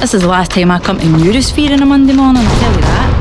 This is the last time I come to Neurosphere on a Monday morning, I'll tell you that.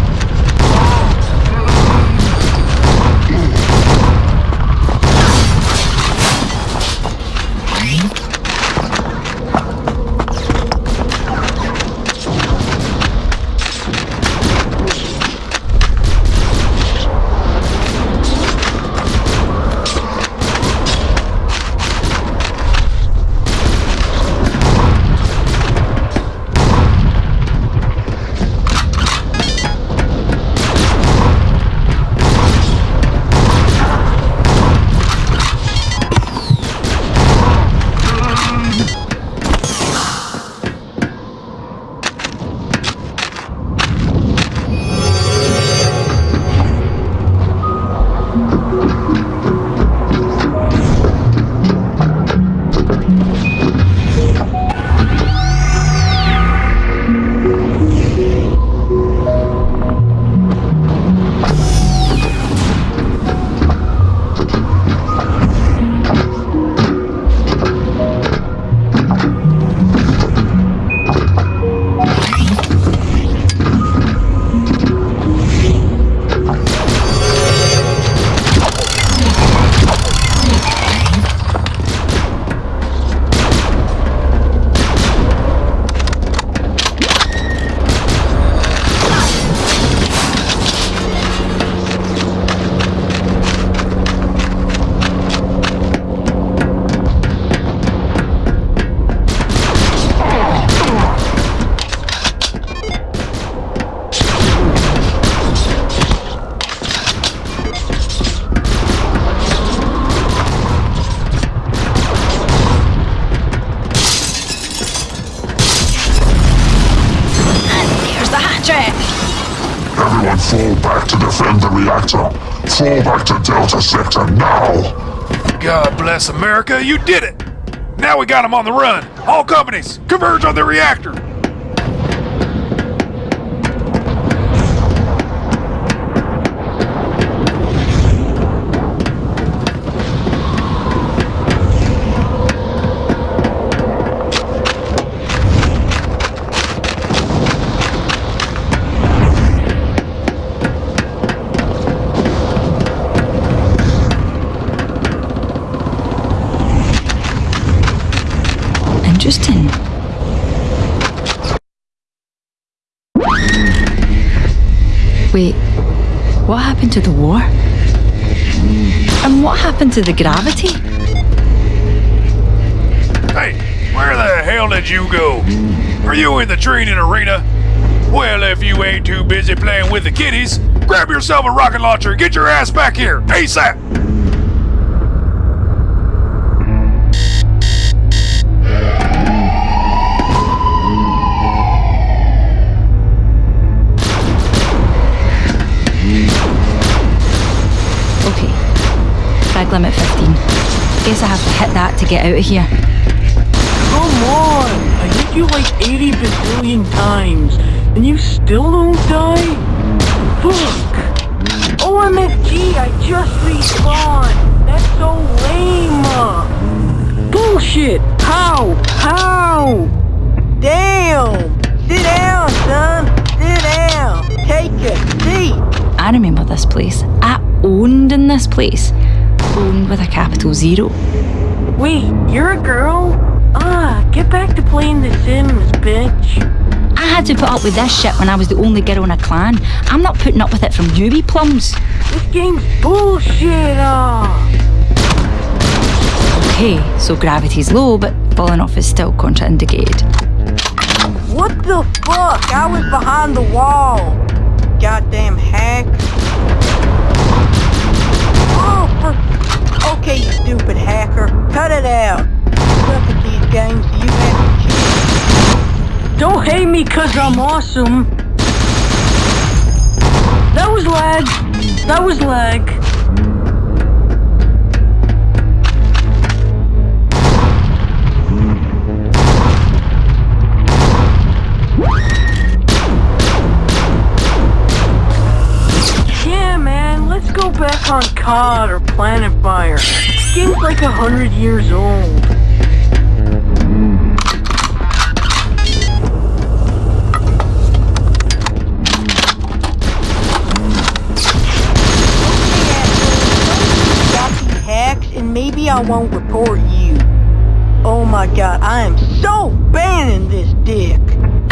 Fall back to defend the reactor. Fall back to Delta Sector now! God bless America, you did it! Now we got them on the run. All companies, converge on the reactor. Wait, what happened to the war? And what happened to the gravity? Hey, where the hell did you go? Are you in the training arena? Well, if you ain't too busy playing with the kiddies, grab yourself a rocket launcher and get your ass back here, ASAP! Limit 15. Guess I have to hit that to get out of here. Come on! I hit you like 80 bazillion times, and you still don't die? Fuck! OMFG, I just respawned! That's so lame! Bullshit! How? How? Damn! Sit down, son! Sit down! Take a seat! I remember this place. I owned in this place. Owned with a capital zero. Wait, you're a girl? Ah, get back to playing The Sims, bitch. I had to put up with this shit when I was the only girl in a clan. I'm not putting up with it from you, plums. This game's bullshit, ah! Okay, so gravity's low, but falling off is still contraindicated. What the fuck? I was behind the wall. Goddamn hack. Me cause I'm awesome. That was lag. That was lag. Yeah, man, let's go back on COD or Planet Fire. This game's like a hundred years old. I won't report you. Oh my god, I am so banning this dick.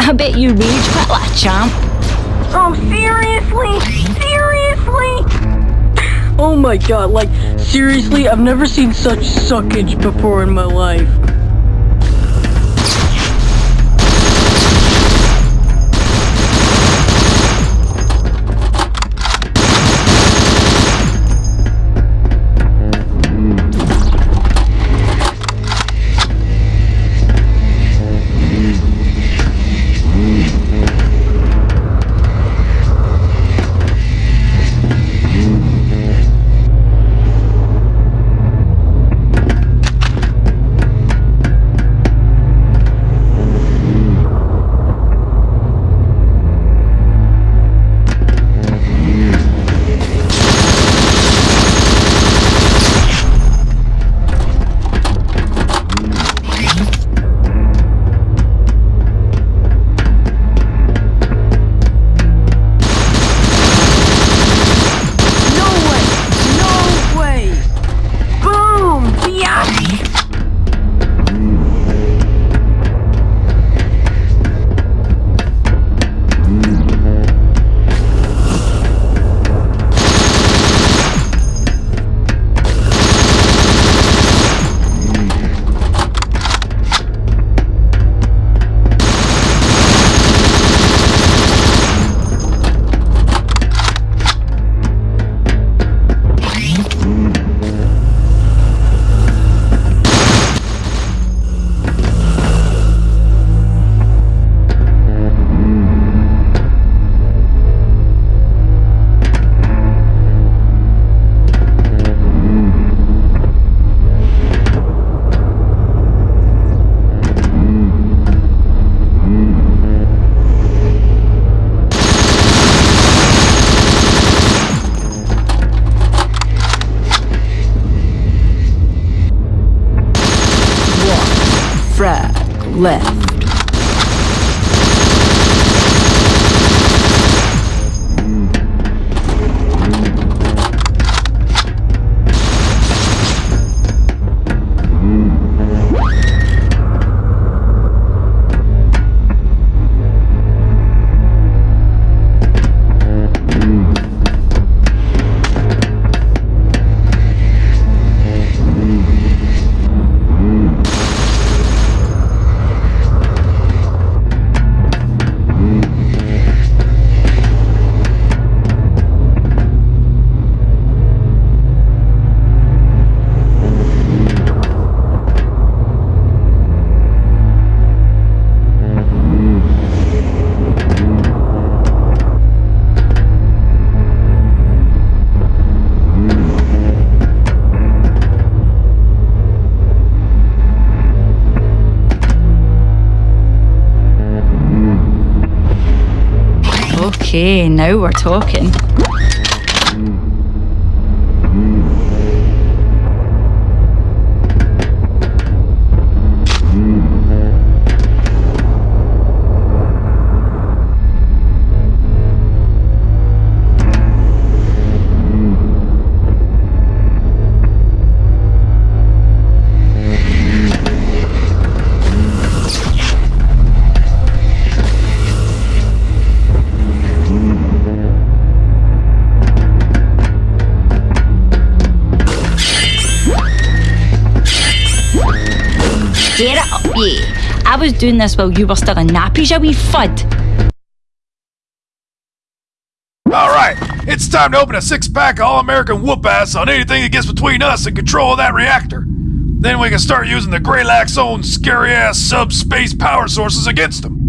I bet you rage quit like chomp. Oh, seriously? Seriously? Oh my god, like, seriously, I've never seen such suckage before in my life. Left. Okay, now we're talking. Was doing this while you were still in nappies, you wee fud. All right, it's time to open a six-pack all-American whoop-ass on anything that gets between us and control of that reactor. Then we can start using the Greylack's own scary-ass subspace power sources against them.